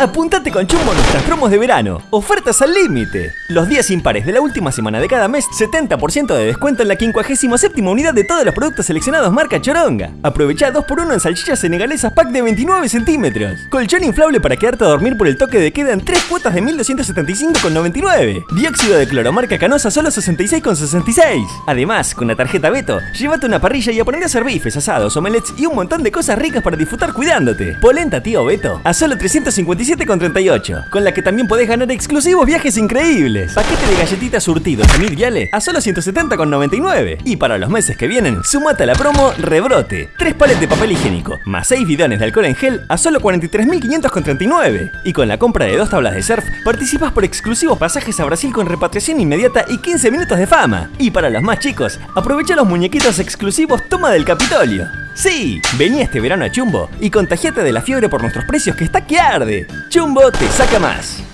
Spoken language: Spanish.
Apúntate con Chumbo a nuestras promos de verano. Ofertas al límite. Los días impares de la última semana de cada mes, 70% de descuento en la 57 unidad de todos los productos seleccionados marca Choronga. Aprovecha 2x1 en salchichas senegalesas pack de 29 centímetros. Colchón inflable para quedarte a dormir por el toque de queda en 3 cuotas de 1275,99. Dióxido de cloro marca Canosa solo 66,66. Además, con la tarjeta Beto, llévate una parrilla y a poner a hacer bifes, asados, omelets y un montón de cosas ricas para disfrutar cuidándote. Polenta tío Beto a solo 357,38, con la que también podés ganar exclusivos viajes increíbles. Paquete de galletitas surtidos en Yale a solo 170,99. Y para los meses que vienen, sumate a la promo Rebrote. 3 pales de papel higiénico, más 6 bidones de alcohol en gel a solo 43.539. Y con la compra de dos tablas de surf, participas por exclusivos pasajes a Brasil con repatriación inmediata y 15 minutos de fama. Y para los más chicos, aprovecha los muñequitos exclusivos Toma del Capitolio. Sí, vení este verano a Chumbo y contagiate de la fiebre por nuestros precios que está que arde. Chumbo te saca más.